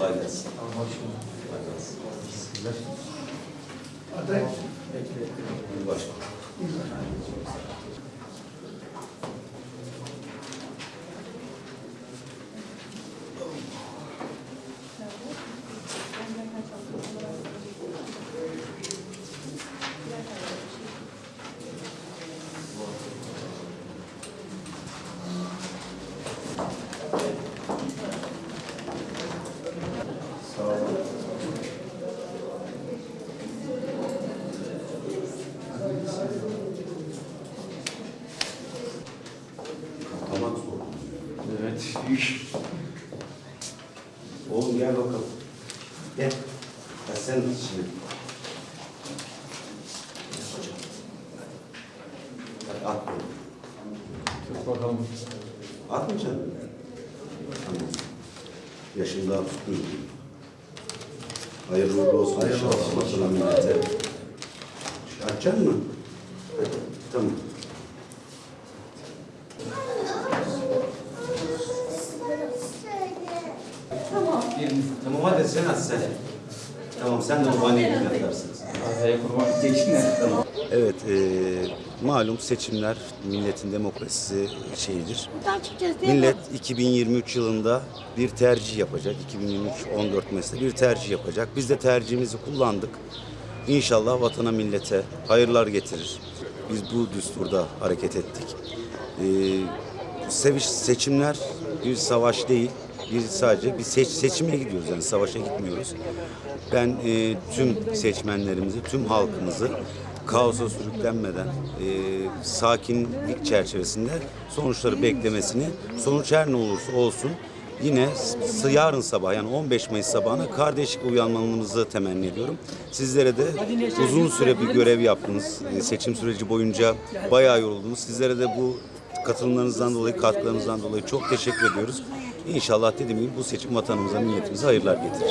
Kolay gelsin. Kolay gelsin. Aday başkanım. Evet, büyük. Oğlum gel bakalım. Gel. Ya sen şimdi. Hadi at bunu. Tut bakalım. Atmayacaksın. Tamam. Yaşın daha tutmuyor. Hayırlı uğurlu olsun. Hayırlı olsun. Açacaksın mı? Hadi. Tamam. Tamam hadi sen at sen. Tamam sen de bahaneyi atarsın. Arkaya kurban geçtin ya. Tamam. Evet, e, malum seçimler milletin demokrasisi şeyidir. Millet 2023 yılında bir tercih yapacak. 2023-14 mesela bir tercih yapacak. Biz de tercihimizi kullandık. İnşallah vatana millete hayırlar getirir. Biz bu düsturda hareket ettik. E, seviş seçimler bir savaş değil. Bir sadece bir seç, seçime gidiyoruz yani savaşa gitmiyoruz. Ben e, tüm seçmenlerimizi, tüm halkımızı kaosa sürüklenmeden e, sakinlik çerçevesinde sonuçları beklemesini, sonuç her ne olursa olsun yine yarın sabah yani 15 Mayıs sabahına kardeşlik uyanmanızı temenni ediyorum. Sizlere de uzun süre bir görev yaptınız. E, seçim süreci boyunca bayağı yoruldunuz. Sizlere de bu katılımlarınızdan dolayı, katkılarınızdan dolayı çok teşekkür ediyoruz. İnşallah dediğim gibi bu seçim vatanımıza, milletimize hayırlar getirir.